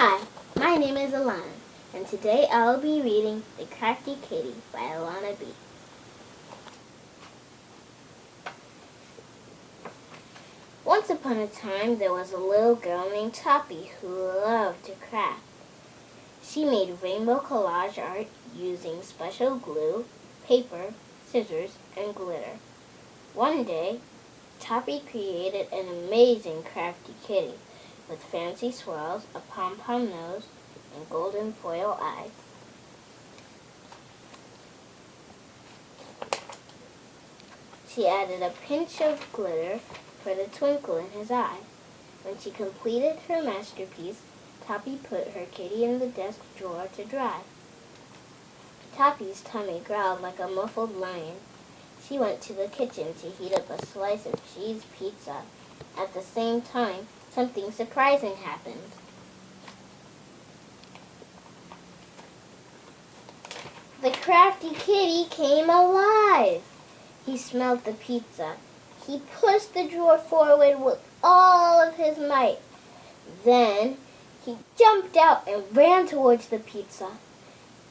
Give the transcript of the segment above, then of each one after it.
Hi, my name is Alana, and today I'll be reading The Crafty Kitty by Alana B. Once upon a time, there was a little girl named Toppy who loved to craft. She made rainbow collage art using special glue, paper, scissors, and glitter. One day, Toppy created an amazing crafty kitty with fancy swirls, a pom-pom nose, and golden foil eyes. She added a pinch of glitter for the twinkle in his eye. When she completed her masterpiece, Toppy put her kitty in the desk drawer to dry. Toppy's tummy growled like a muffled lion. She went to the kitchen to heat up a slice of cheese pizza. At the same time, something surprising happened. The crafty kitty came alive. He smelled the pizza. He pushed the drawer forward with all of his might. Then he jumped out and ran towards the pizza.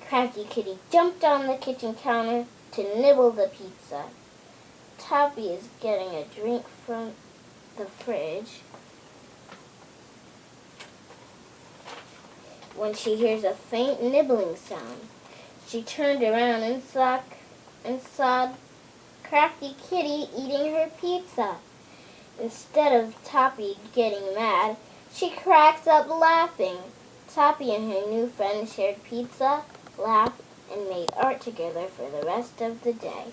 Crafty Kitty jumped on the kitchen counter to nibble the pizza. Toppy is getting a drink from the fridge when she hears a faint nibbling sound. She turned around and saw, and saw Crafty Kitty eating her pizza. Instead of Toppy getting mad, she cracks up laughing. Toppy and her new friend shared pizza, laughed, and made art together for the rest of the day.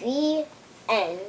The A